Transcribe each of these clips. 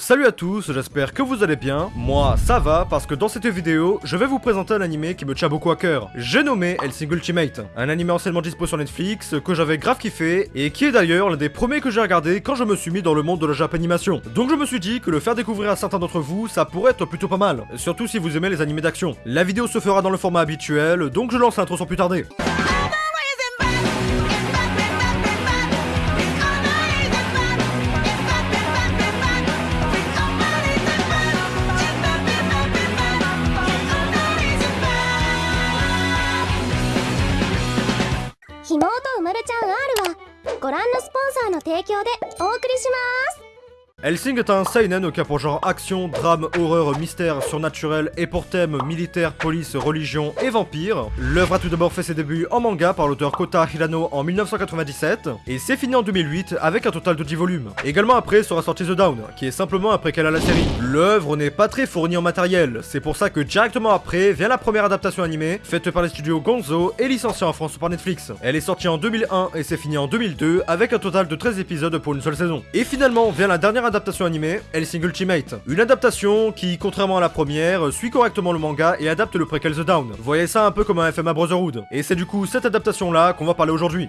Salut à tous, j'espère que vous allez bien. Moi, ça va, parce que dans cette vidéo, je vais vous présenter un animé qui me tient beaucoup à cœur. J'ai nommé Helsing Ultimate, un animé anciennement dispo sur Netflix, que j'avais grave kiffé, et qui est d'ailleurs l'un des premiers que j'ai regardé quand je me suis mis dans le monde de la Japanimation. Donc je me suis dit que le faire découvrir à certains d'entre vous, ça pourrait être plutôt pas mal, surtout si vous aimez les animés d'action. La vidéo se fera dans le format habituel, donc je lance l'intro sans plus tarder. ンはご覧のスポンサーの提供でお送りします。Helsing est un seinen qui a pour genre action, drame, horreur, mystère, surnaturel et pour thème militaire, police, religion et vampire. L'œuvre a tout d'abord fait ses débuts en manga par l'auteur Kota Hirano en 1997 et c'est fini en 2008 avec un total de 10 volumes. Également après sera sorti The Down, qui est simplement un préquel à la série. L'œuvre n'est pas très fournie en matériel, c'est pour ça que directement après vient la première adaptation animée faite par les studios Gonzo et licenciée en France par Netflix. Elle est sortie en 2001 et c'est fini en 2002 avec un total de 13 épisodes pour une seule saison. Et finalement vient la dernière adaptation animée, Hellsing Ultimate. Une adaptation qui, contrairement à la première, suit correctement le manga et adapte le préquel The Down. Voyez ça un peu comme un FMA Brotherhood. Et c'est du coup cette adaptation là qu'on va parler aujourd'hui.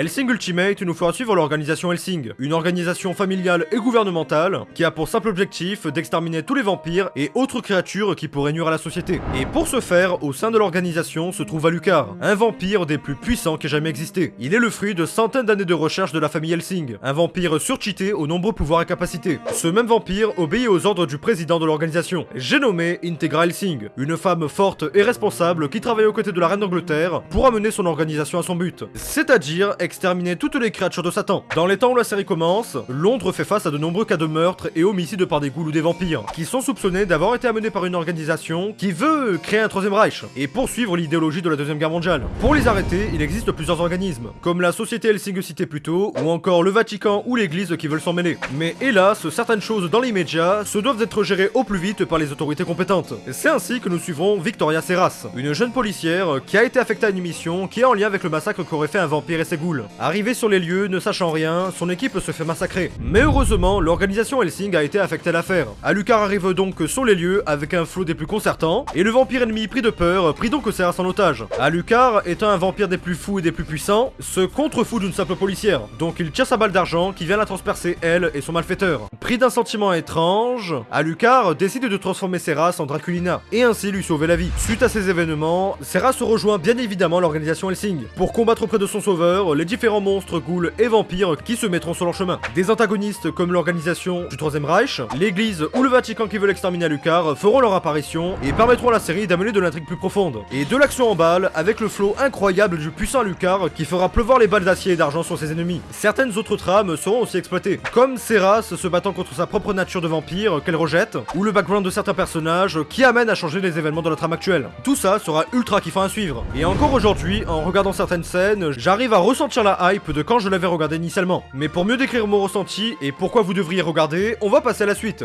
Helsing Ultimate nous fera suivre l'organisation Helsing, une organisation familiale et gouvernementale qui a pour simple objectif d'exterminer tous les vampires et autres créatures qui pourraient nuire à la société. Et pour ce faire, au sein de l'organisation se trouve Alucard, un vampire des plus puissants qui ait jamais existé. Il est le fruit de centaines d'années de recherche de la famille Helsing, un vampire surcheaté aux nombreux pouvoirs et capacités. Ce même vampire obéit aux ordres du président de l'organisation. J'ai nommé Integra Helsing, une femme forte et responsable qui travaille aux côtés de la reine d'Angleterre pour amener son organisation à son but, c'est-à-dire exterminer toutes les créatures de Satan. Dans les temps où la série commence, Londres fait face à de nombreux cas de meurtre et homicides par des ghouls ou des vampires, qui sont soupçonnés d'avoir été amenés par une organisation qui veut créer un troisième Reich et poursuivre l'idéologie de la Deuxième Guerre mondiale. Pour les arrêter, il existe plusieurs organismes, comme la Société Helsing citée plus tôt, ou encore le Vatican ou l'Église qui veulent s'en mêler. Mais hélas, certaines choses dans l'immédiat se doivent être gérées au plus vite par les autorités compétentes. C'est ainsi que nous suivrons Victoria Serras, une jeune policière qui a été affectée à une mission qui est en lien avec le massacre qu'aurait fait un vampire et ses ghouls. Arrivé sur les lieux, ne sachant rien, son équipe se fait massacrer. Mais heureusement, l'organisation Helsing a été affectée à l'affaire. Alucard arrive donc sur les lieux avec un flot des plus concertants, et le vampire ennemi pris de peur prit donc Serras en otage. Alucard, étant un vampire des plus fous et des plus puissants, se contrefout d'une simple policière. Donc il tire sa balle d'argent qui vient la transpercer elle et son malfaiteur. Pris d'un sentiment étrange, Alucard décide de transformer Serras en Draculina, et ainsi lui sauver la vie. Suite à ces événements, Serras rejoint bien évidemment l'organisation Helsing. Pour combattre auprès de son sauveur, les différents monstres, ghouls et vampires qui se mettront sur leur chemin. Des antagonistes comme l'organisation du Troisième Reich, l'église ou le Vatican qui veulent exterminer Alucard feront leur apparition et permettront à la série d'amener de l'intrigue plus profonde. Et de l'action en balle avec le flot incroyable du puissant Alucard qui fera pleuvoir les balles d'acier et d'argent sur ses ennemis. Certaines autres trames seront aussi exploitées, comme Serras se battant contre sa propre nature de vampire qu'elle rejette, ou le background de certains personnages qui amènent à changer les événements de la trame actuelle. Tout ça sera ultra kiffant à suivre. Et encore aujourd'hui, en regardant certaines scènes, j'arrive à ressentir la hype de quand je l'avais regardé initialement. Mais pour mieux décrire mon ressenti et pourquoi vous devriez regarder, on va passer à la suite.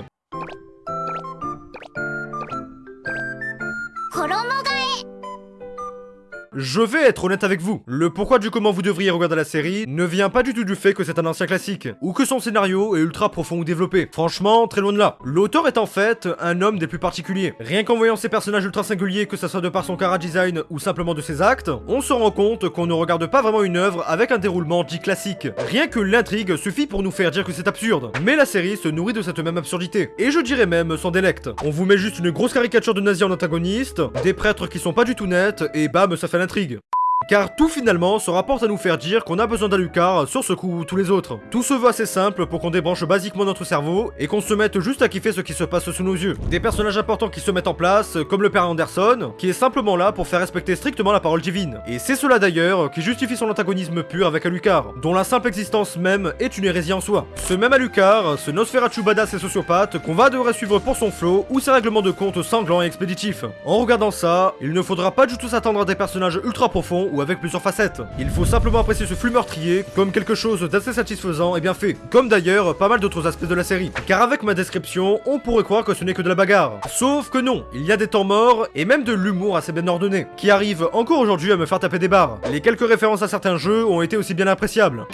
Je vais être honnête avec vous, le pourquoi du comment vous devriez regarder la série ne vient pas du tout du fait que c'est un ancien classique, ou que son scénario est ultra profond ou développé. Franchement, très loin de là. L'auteur est en fait un homme des plus particuliers. Rien qu'en voyant ses personnages ultra singuliers, que ce soit de par son cara design ou simplement de ses actes, on se rend compte qu'on ne regarde pas vraiment une œuvre avec un déroulement dit classique. Rien que l'intrigue suffit pour nous faire dire que c'est absurde. Mais la série se nourrit de cette même absurdité. Et je dirais même sans délecte. On vous met juste une grosse caricature de nazi en antagoniste, des prêtres qui sont pas du tout nets, et bam, ça fait intrigue. Car tout finalement se rapporte à nous faire dire qu'on a besoin d'Alucard sur ce coup ou tous les autres. Tout se veut assez simple pour qu'on débranche basiquement notre cerveau et qu'on se mette juste à kiffer ce qui se passe sous nos yeux. Des personnages importants qui se mettent en place, comme le père Anderson, qui est simplement là pour faire respecter strictement la parole divine. Et c'est cela d'ailleurs qui justifie son antagonisme pur avec Alucard, dont la simple existence même est une hérésie en soi. Ce même Alucard, ce Nosferatu badass et sociopathe qu'on va devoir suivre pour son flow ou ses règlements de compte sanglants et expéditifs. En regardant ça, il ne faudra pas du tout s'attendre à des personnages ultra profonds ou avec plusieurs facettes. Il faut simplement apprécier ce flux meurtrier comme quelque chose d'assez satisfaisant et bien fait, comme d'ailleurs pas mal d'autres aspects de la série. Car avec ma description, on pourrait croire que ce n'est que de la bagarre. Sauf que non, il y a des temps morts et même de l'humour assez bien ordonné, qui arrive encore aujourd'hui à me faire taper des barres. Les quelques références à certains jeux ont été aussi bien appréciables.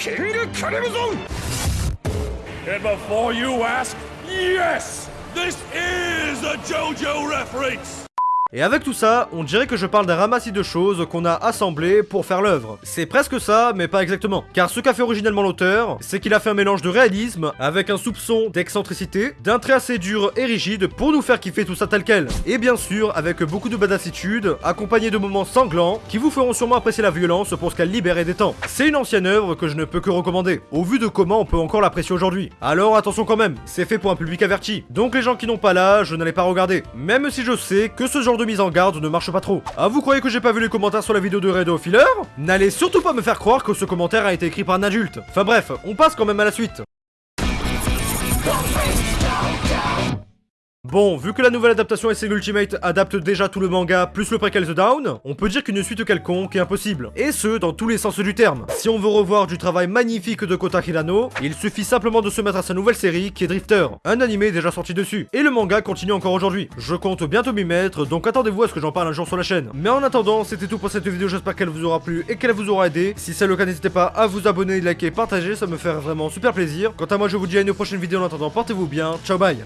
And before you ask, yes, this is a JoJo reference. Et avec tout ça, on dirait que je parle d'un ramassis de choses qu'on a assemblées pour faire l'œuvre. C'est presque ça, mais pas exactement. Car ce qu'a fait originellement l'auteur, c'est qu'il a fait un mélange de réalisme avec un soupçon d'excentricité, d'un trait assez dur et rigide pour nous faire kiffer tout ça tel quel. Et bien sûr, avec beaucoup de badassitude, accompagné de moments sanglants qui vous feront sûrement apprécier la violence pour ce qu'elle libère et détend. C'est une ancienne œuvre que je ne peux que recommander, au vu de comment on peut encore l'apprécier aujourd'hui. Alors attention quand même, c'est fait pour un public averti. Donc les gens qui n'ont pas l'âge, je n'allais pas regarder. Même si je sais que ce genre de mise en garde ne marche pas trop. Ah, vous croyez que j'ai pas vu les commentaires sur la vidéo de Redo Filler? N'allez surtout pas me faire croire que ce commentaire a été écrit par un adulte. Enfin bref, on passe quand même à la suite. Bon, vu que la nouvelle adaptation SC Ultimate adapte déjà tout le manga plus le préquel The Down, on peut dire qu'une suite quelconque est impossible. Et ce, dans tous les sens du terme. Si on veut revoir du travail magnifique de Kota Hirano, il suffit simplement de se mettre à sa nouvelle série qui est Drifter, un animé déjà sorti dessus. Et le manga continue encore aujourd'hui. Je compte bientôt m'y mettre, donc attendez-vous à ce que j'en parle un jour sur la chaîne. Mais en attendant, c'était tout pour cette vidéo, j'espère qu'elle vous aura plu et qu'elle vous aura aidé. Si c'est le cas, n'hésitez pas à vous abonner, liker, partager, ça me fait vraiment super plaisir. Quant à moi, je vous dis à une prochaine vidéo en attendant, portez-vous bien, ciao bye